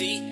see.